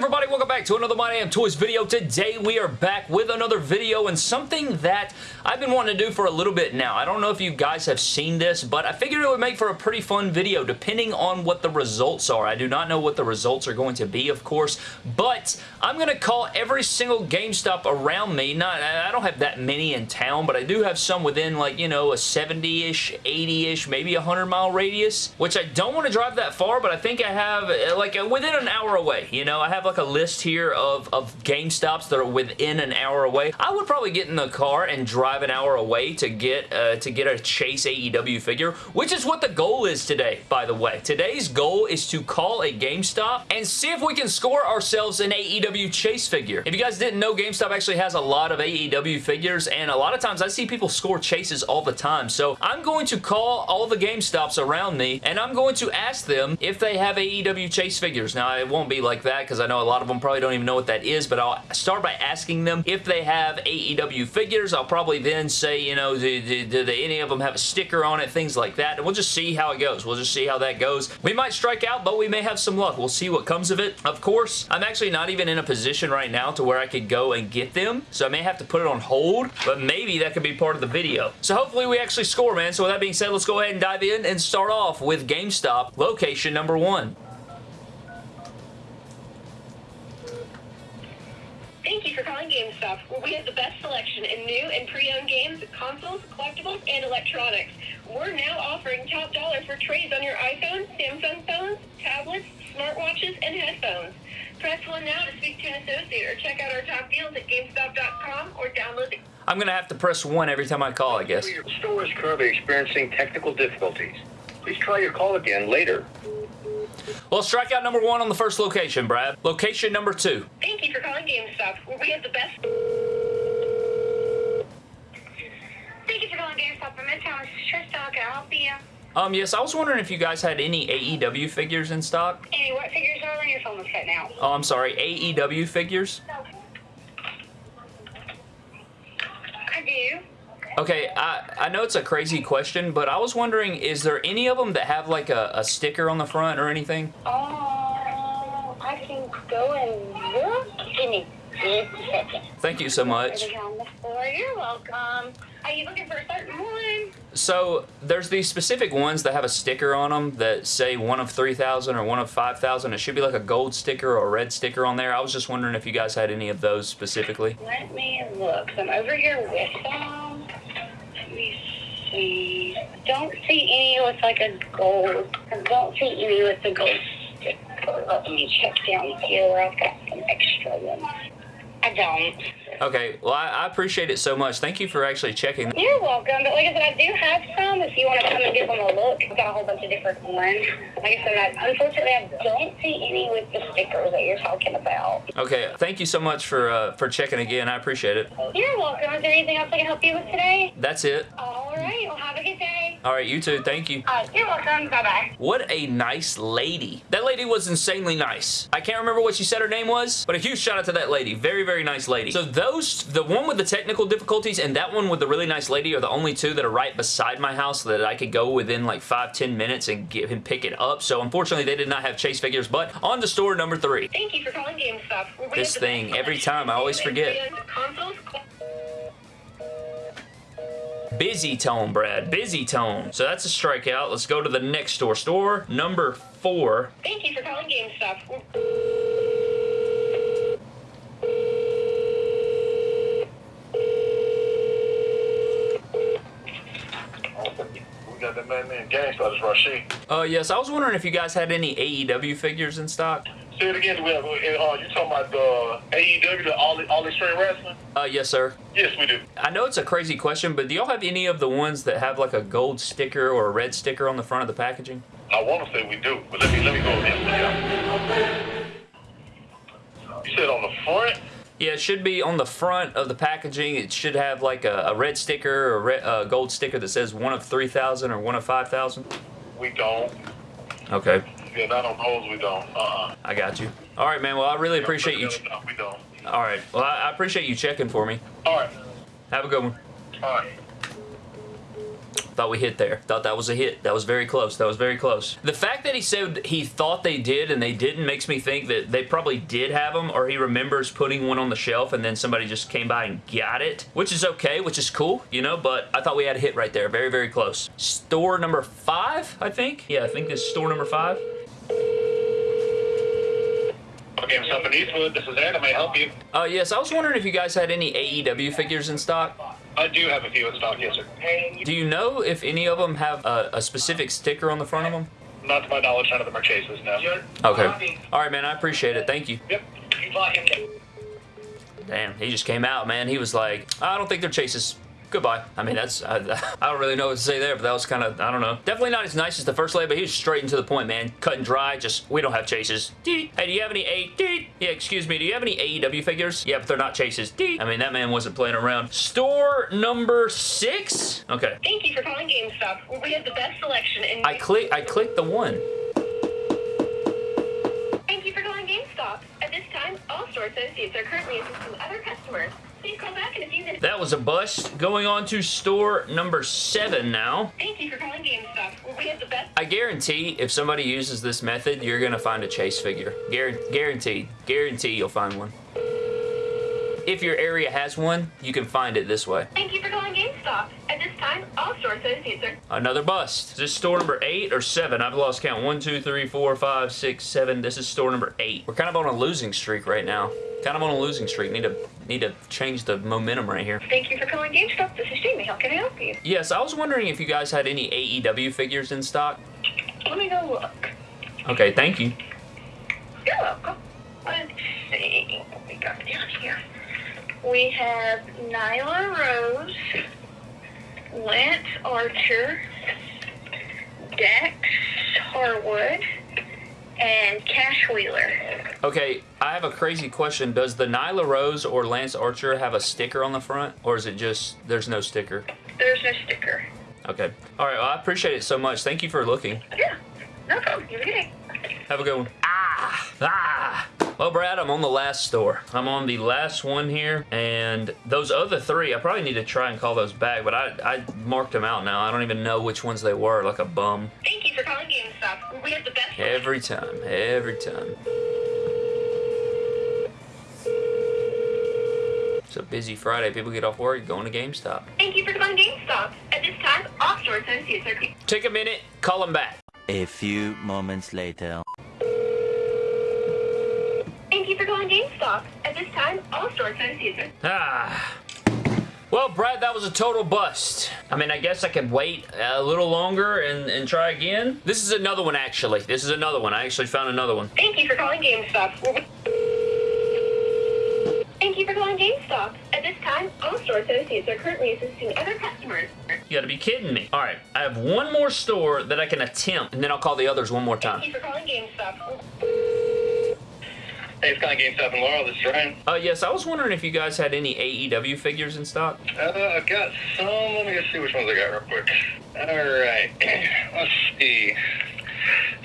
everybody? Welcome back to another My Damn Toys video. Today we are back with another video and something that I've been wanting to do for a little bit now. I don't know if you guys have seen this, but I figured it would make for a pretty fun video depending on what the results are. I do not know what the results are going to be, of course, but I'm going to call every single GameStop around me. Not, I don't have that many in town, but I do have some within like, you know, a 70-ish, 80-ish, maybe a 100-mile radius, which I don't want to drive that far, but I think I have eh, like within an hour away. You know, I have like a list here of, of GameStops that are within an hour away. I would probably get in the car and drive an hour away to get uh, to get a Chase AEW figure, which is what the goal is today, by the way. Today's goal is to call a GameStop and see if we can score ourselves an AEW Chase figure. If you guys didn't know, GameStop actually has a lot of AEW figures, and a lot of times I see people score Chases all the time. So I'm going to call all the GameStops around me, and I'm going to ask them if they have AEW Chase figures. Now, it won't be like that because I know a lot of them probably don't even know what that is, but I'll start by asking them if they have AEW figures. I'll probably then say, you know, do, do, do they, any of them have a sticker on it, things like that, and we'll just see how it goes. We'll just see how that goes. We might strike out, but we may have some luck. We'll see what comes of it. Of course, I'm actually not even in a position right now to where I could go and get them, so I may have to put it on hold, but maybe that could be part of the video. So hopefully we actually score, man. So with that being said, let's go ahead and dive in and start off with GameStop location number one. Thank you for calling GameStop, where we have the best selection in new and pre-owned games, consoles, collectibles, and electronics. We're now offering top dollar for trades on your iPhone, Samsung phones, tablets, smartwatches, and headphones. Press 1 now to speak to an associate or check out our top deals at GameStop.com or download the... I'm going to have to press 1 every time I call, I guess. Your store is currently experiencing technical difficulties. Please try your call again later. Well, strikeout number one on the first location, Brad. Location number two. Thank you for calling GameStop, where we have the best... Thank you for calling GameStop in Midtown. This is Trista. How can I help you? Um, yes, I was wondering if you guys had any AEW figures in stock. Any what figures are on your phone was cutting out? Oh, I'm sorry, AEW figures? I do. Okay, I, I know it's a crazy question, but I was wondering, is there any of them that have like a, a sticker on the front or anything? Oh, I can go and look. Give me second. Thank you so much. Everything on the floor. You're welcome. Are you looking for a certain one? So, there's these specific ones that have a sticker on them that say one of 3,000 or one of 5,000. It should be like a gold sticker or a red sticker on there. I was just wondering if you guys had any of those specifically. Let me look. I'm over here with them. See. Don't see any with like a gold. Don't see any with a gold. Let me check down here I've got some extra ones. I don't. Okay, well, I, I appreciate it so much. Thank you for actually checking. You're welcome. But like I said, I do have some if you want to come and give them a look. I've got a whole bunch of different ones. Like I said, I, unfortunately, I don't see any with the stickers that you're talking about. Okay, thank you so much for uh, for checking again. I appreciate it. You're welcome. Is there anything else I can help you with today? That's it. All right. Well, have a good day. All right, you too. Thank you. Uh, you're welcome. Bye-bye. What a nice lady. That lady was insanely nice. I can't remember what she said her name was, but a huge shout out to that lady. Very, very nice lady. So those, the one with the technical difficulties and that one with the really nice lady are the only two that are right beside my house so that I could go within like 5-10 minutes and get and pick it up. So unfortunately, they did not have Chase figures, but on to store number three. Thank you for calling GameStop, This thing, every time, I always forget. Consoles, Busy tone, Brad. Busy tone. So that's a strikeout. Let's go to the next store. Store number four. Thank you for calling GameStop. We got that man named GameStop, it's Rashid. Uh, yes, I was wondering if you guys had any AEW figures in stock. Say it again, we have, uh, you talking about the AEW, the All, All Extreme Wrestling? Uh, yes, sir. Yes, we do. I know it's a crazy question, but do y'all have any of the ones that have like a gold sticker or a red sticker on the front of the packaging? I want to say we do, but let me let me go. Yeah. You said on the front? Yeah, it should be on the front of the packaging. It should have like a, a red sticker or a red, uh, gold sticker that says one of 3,000 or one of 5,000. We don't. Okay, Yeah, not on those, we don't. Uh-uh. I got you. All right, man. Well, I really appreciate you. No, we don't. All right. Well, I, I appreciate you checking for me. All right. Have a good one. All right. Thought we hit there. Thought that was a hit. That was very close. That was very close. The fact that he said he thought they did and they didn't makes me think that they probably did have them or he remembers putting one on the shelf and then somebody just came by and got it, which is okay, which is cool, you know, but I thought we had a hit right there. Very, very close. Store number five, I think. Yeah, I think this is store number five. GameStop in Eastwood. This is. I may help you. Uh, yes, I was wondering if you guys had any AEW figures in stock. I do have a few in stock, yes, sir. Do you know if any of them have a, a specific sticker on the front of them? Not to my knowledge, none of them are chases, no. Okay. All right, man. I appreciate it. Thank you. Yep. Damn, he just came out, man. He was like, I don't think they're chases. Goodbye. I mean, that's, I, I don't really know what to say there, but that was kind of, I don't know. Definitely not as nice as the first lay, but he was straight into the point, man. Cut and dry, just, we don't have chases. Hey, do you have any A, yeah, excuse me, do you have any AEW figures? Yeah, but they're not chases. I mean, that man wasn't playing around. Store number six? Okay. Thank you for calling GameStop, we have the best selection in. I click, I clicked the one. Thank you for calling GameStop. At this time, all store associates are currently assisting other customers. Please call back in a few minutes. That was a bust. Going on to store number seven now. Thank you for calling GameStop, we have the best. I guarantee if somebody uses this method, you're going to find a chase figure. Guar- guaranteed. Guarantee you'll find one. If your area has one, you can find it this way. Thank you for calling GameStop. At this time, all store associates are. Another bust. Is this store number eight or seven? I've lost count. One, two, three, four, five, six, seven. This is store number eight. We're kind of on a losing streak right now. Kind of on a losing streak. Need to need to change the momentum right here. Thank you for calling GameStop. This is Jamie. How can I help you? Yes, I was wondering if you guys had any AEW figures in stock. Let me go look. Okay, thank you. You're welcome. Let's see what we got down here. We have Nyla Rose, Lance Archer, Dax Harwood, and Cash Wheeler. Okay, I have a crazy question. Does the Nyla Rose or Lance Archer have a sticker on the front? Or is it just there's no sticker? There's no sticker. Okay. All right, well, I appreciate it so much. Thank you for looking. Yeah, no problem. Have a good day. Have a good one. Ah! Ah! Well, Brad, I'm on the last store. I'm on the last one here, and those other three, I probably need to try and call those back, but I, I marked them out now. I don't even know which ones they were, like a bum. Thank you for calling GameStop. We have the best. Every time, every time. It's a busy Friday. People get off work, going to GameStop. Thank you for calling GameStop. At this time, all store associates are. Take a minute, call them back. A few moments later. Thank you for calling GameStop. At this time, all store associates are. Ah. Well, Brad, that was a total bust. I mean, I guess I could wait a little longer and, and try again. This is another one, actually. This is another one. I actually found another one. Thank you for calling GameStop. We're- Thank you for calling GameStop. At this time, all store associates are currently assisting other customers. You gotta be kidding me. All right, I have one more store that I can attempt, and then I'll call the others one more Thank time. you for calling GameStop. Hey, it's calling GameStop in Laurel. This is Ryan. Uh, yes, I was wondering if you guys had any AEW figures in stock. Uh, I've got some. Let me just see which ones I got real quick. All right. Let's see.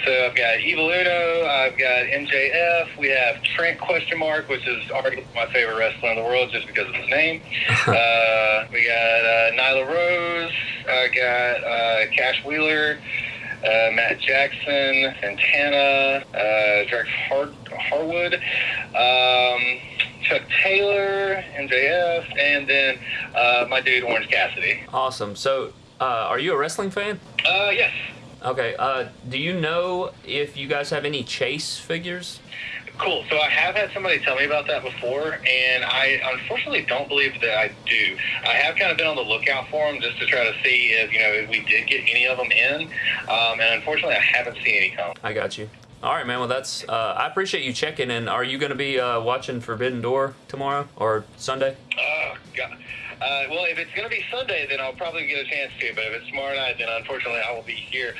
So I've got Evil Uno. I've got MJF. We have Trent question mark, which is arguably my favorite wrestler in the world just because of his name. uh, we got uh, Nyla Rose. I got uh, Cash Wheeler. Uh, Matt Jackson, Santana, uh, Derek Har- Harwood, um, Chuck Taylor, MJF, and then uh, my dude Orange Cassidy. Awesome. So, uh, are you a wrestling fan? Uh, yes. Okay. Uh, do you know if you guys have any Chase figures? Cool. So I have had somebody tell me about that before, and I unfortunately don't believe that I do. I have kind of been on the lookout for them just to try to see if you know if we did get any of them in, um, and unfortunately I haven't seen any come. I got you. All right, man. Well, that's. Uh, I appreciate you checking. And are you going to be uh, watching Forbidden Door tomorrow or Sunday? Oh God. Uh, well, if it's going to be Sunday, then I'll probably get a chance to. But if it's tomorrow night, then unfortunately I will be here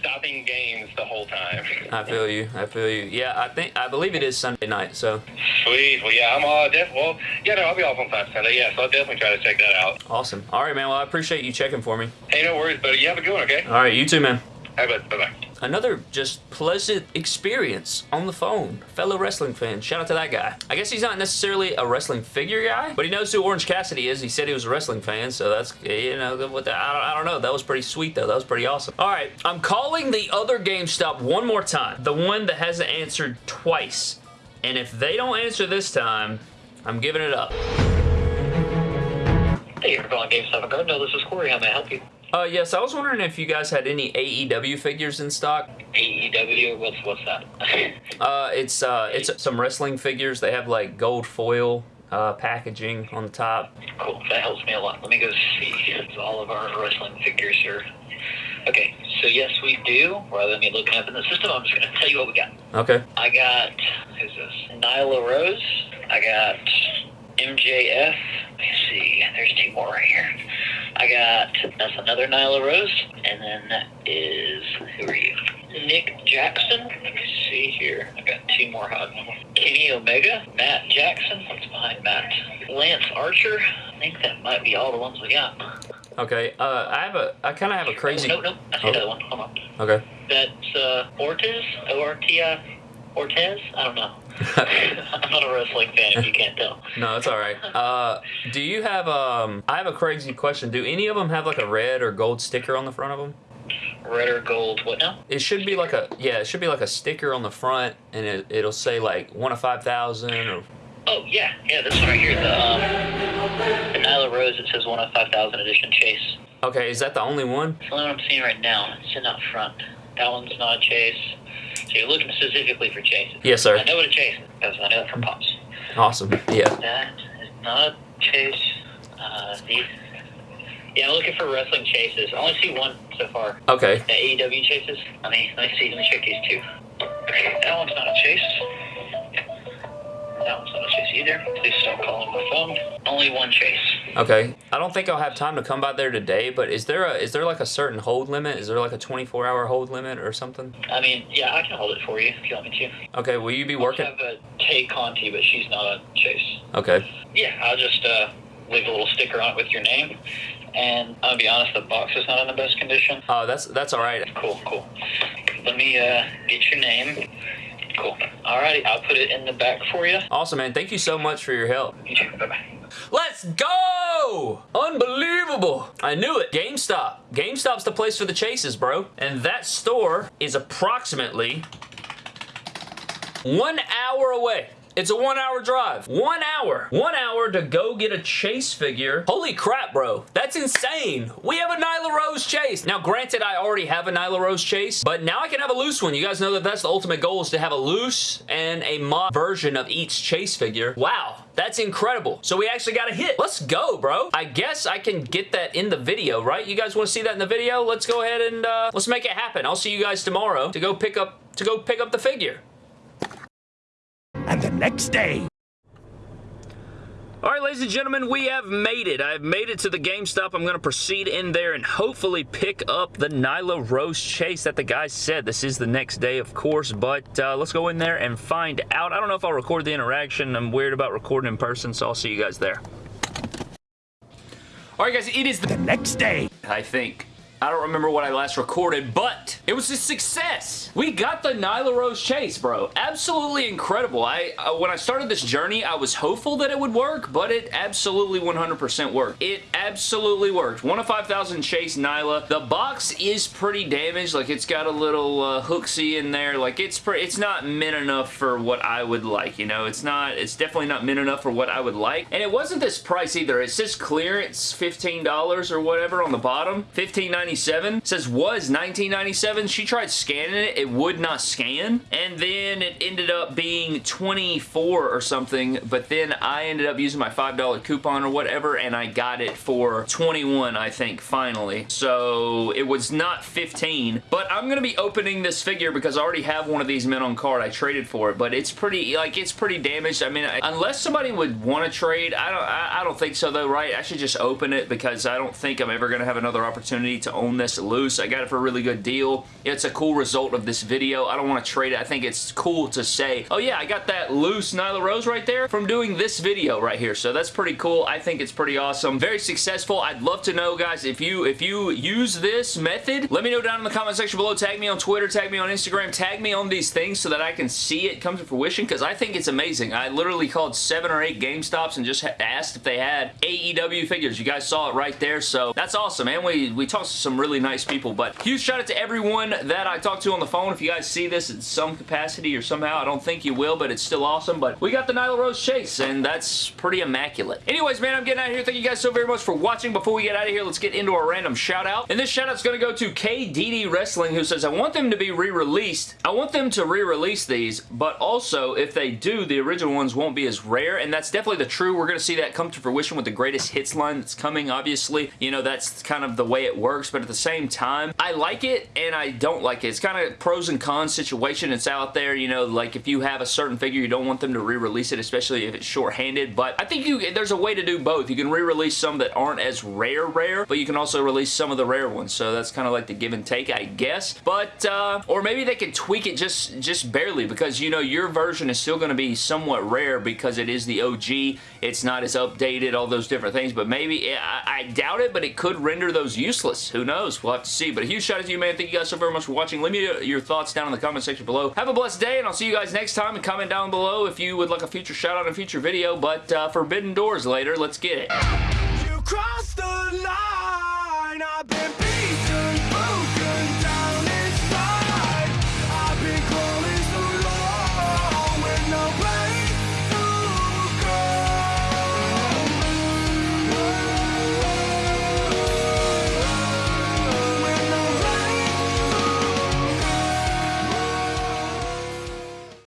stopping games the whole time. I feel you. I feel you. Yeah, I think I believe it is Sunday night. So Sweet. Well, yeah, I'm uh, def- well, yeah, no, I'll be off on time Sunday. Yeah, so I'll definitely try to check that out. awesome. All right, man. Well, I appreciate you checking for me. Hey, no worries, buddy. You have a good one, okay? All right, you too, man. All right, bud. Bye bye. Another just pleasant experience on the phone. Fellow wrestling fan. Shout out to that guy. I guess he's not necessarily a wrestling figure guy, but he knows who Orange Cassidy is. He said he was a wrestling fan, so that's, you know, what the, I, don't, I don't know. That was pretty sweet, though. That was pretty awesome. All right, I'm calling the other GameStop one more time. The one that hasn't answered twice. And if they don't answer this time, I'm giving it up. Hey, you're calling GameStop. Go. No, this is Corey. How may I help you? Uh, yes, I was wondering if you guys had any AEW figures in stock. AEW. What's what's that? Uh, it's uh, it's some wrestling figures. They have like gold foil uh, packaging on the top. cool. That helps me a lot. Let me go see. All of our wrestling figures here. Okay, so yes, we do. Rather than me looking up in the system, I'm just going to tell you what we got. Okay. I got who's this? Nyla Rose. I got MJF. Let me see. There's two more right here. I got that's another Nyla Rose, and then that is who are you? Nick Jackson. Let me see here. I got two more hot. Kenny Omega, Matt Jackson. What's behind Matt? Lance Archer. I think that might be all the ones we got. Okay. Uh, I have a I kind of have a crazy. Oh, no, no. I see Oh. another one. Hold on. Okay. That's uh, Ortiz. O R T I. Ortez. I don't know. I'm not a wrestling fan, if you can't tell. No, it's all right. Uh, do you have um? I have a crazy question. Do any of them have like a red or gold sticker on the front of them? Red or gold? What now? It should be like a yeah. It should be like a sticker on the front, and it, it'll say like one of five thousand or. Oh yeah, yeah. This one right here, the um, the Nyla Rose. It says one of five thousand edition Chase. Okay, is that the only one? It's the only one I'm seeing right now. It's sitting out front. That one's not a Chase. So you're looking specifically for Chase. Yes, sir. I know what a Chase is because I know it from Pops. Awesome. Yeah. That is not a Chase. Uh, these. Yeah, I'm looking for wrestling chases. I only see one so far. Okay. The AEW chases. I mean, let me see. Let me check these two. Okay, that one's not a chase. That one's not a chase either. Please stop calling my phone. Only one chase. Okay. I don't think I'll have time to come by there today, but is there a is there like a certain hold limit? Is there like a 24 hour hold limit or something? I mean, yeah, I can hold it for you if you want me to. Okay. Will you be working? I have a Tay Conti, but she's not a chase. Okay. Yeah, I'll just uh, leave a little sticker on it with your name. And I'll be honest, the box is not in the best condition. Oh, that's that's all right. Cool, cool. Let me uh, get your name. Cool. Alrighty, I'll put it in the back for you. Awesome, man. Thank you so much for your help. You too. Bye bye. Let's go! Unbelievable. I knew it. GameStop. GameStop's the place for the chases, bro. And that store is approximately one hour away. It's a one hour drive. One hour. One hour to go get a chase figure. Holy crap, bro. That's insane. We have a Nyla Rose chase. Now, granted, I already have a Nyla Rose chase, but now I can have a loose one. You guys know that that's the ultimate goal is to have a loose and a mod version of each chase figure. Wow. That's incredible. So we actually got a hit. Let's go, bro. I guess I can get that in the video, right? You guys want to see that in the video? Let's go ahead and uh, let's make it happen. I'll see you guys tomorrow to go pick up to go pick up the figure. Next day. All right, ladies and gentlemen, we have made it. I've made it to the GameStop. I'm going to proceed in there and hopefully pick up the Nyla Rose chase that the guy said. This is the next day, of course, but uh, let's go in there and find out. I don't know if I'll record the interaction. I'm weird about recording in person, so I'll see you guys there. All right, guys, it is the The next day. I think. I don't remember what I last recorded, but it was a success. We got the Nyla Rose chase, bro. Absolutely incredible. I uh, When I started this journey, I was hopeful that it would work, but it absolutely 100% worked. It absolutely worked. 1 of 5,000 chase Nyla. The box is pretty damaged. Like, it's got a little uh, hooksy in there. Like, it's pretty, it's not meant enough for what I would like, you know? It's not, it's definitely not meant enough for what I would like. And it wasn't this price either. It says clearance $15 or whatever on the bottom. $15.99 1997 says was 1997. She tried scanning it. It would not scan. And then it ended up being 24 or something. But then I ended up using my $5 coupon or whatever. And I got it for 21, I think, finally. So it was not 15. But I'm going to be opening this figure because I already have one of these mint on card. I traded for it. But it's pretty, like, it's pretty damaged. I mean, I, unless somebody would want to trade, I don't, I, I don't think so though, right? I should just open it because I don't think I'm ever going to have another opportunity to own this loose. I got it for a really good deal. It's a cool result of this video. I don't want to trade it. I think it's cool to say, oh yeah, I got that loose Nyla Rose right there from doing this video right here. So that's pretty cool. I think it's pretty awesome. Very successful. I'd love to know, guys, if you if you use this method, let me know down in the comment section below. Tag me on Twitter, tag me on Instagram, tag me on these things so that I can see it come to fruition because I think it's amazing. I literally called seven or eight GameStops and just asked if they had AEW figures. You guys saw it right there, so that's awesome, man. We, we talked to some really nice people, but huge shout out to everyone that I talked to on the phone. If you guys see this in some capacity or somehow, I don't think you will, but it's still awesome, but we got the Nyla Rose Chase, and that's pretty immaculate. Anyways, man, I'm getting out of here. Thank you guys so very much for watching. Before we get out of here, let's get into our random shout out, and this shout out's going to go to KDD Wrestling, who says, I want them to be re-released. I want them to re-release these, but also, if they do, the original ones won't be as rare, and that's definitely the true. We're going to see that come to fruition with the greatest hits line that's coming, obviously. You know, that's kind of the way it works, but at the same time, I like it and I don't like it. It's kind of pros and cons situation. It's out there, you know, like if you have a certain figure, you don't want them to re-release it, especially if it's short-handed, but I think you there's a way to do both. You can re-release some that aren't as rare rare, but you can also release some of the rare ones, so that's kind of like the give and take, I guess. But, uh, or maybe they could tweak it just, just barely because, you know, your version is still going to be somewhat rare because it is the OG. It's not as updated, all those different things, but maybe, I, I doubt it, but it could render those useless. Who knows? We'll have to see. But a huge shout out to you, man. Thank you guys so very much for watching. Leave me your thoughts down in the comment section below. Have a blessed day, and I'll see you guys next time. And comment down below if you would like a future shout out in a future video. But uh, Forbidden Doors later. Let's get it.